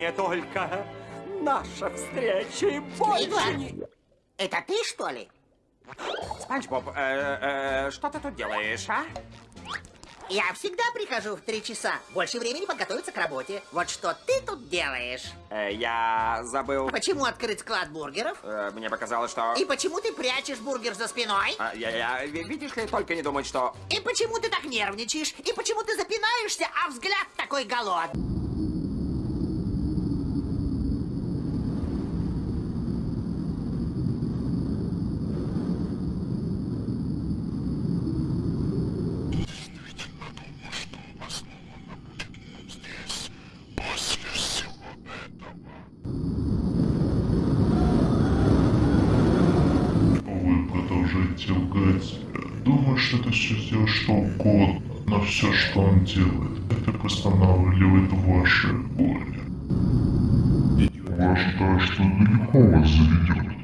Мне только наша встреча и больше не... это ты, что ли? Спанч Боб, э, э, что ты тут делаешь, а? Я всегда прихожу в три часа. Больше времени подготовиться к работе. Вот что ты тут делаешь? Э, я забыл... Почему открыть склад бургеров? э, мне показалось, что... И почему ты прячешь бургер за спиной? А, я, я, ви- видишь ли, только не думать, что... И почему ты так нервничаешь? И почему ты запинаешься, а взгляд такой голодный? Продолжаете лгать. Думаю, что это все сделать что угодно, но все, что он делает, это восстанавливает ваше горе. Я ожидаю, что далеко вас заведет.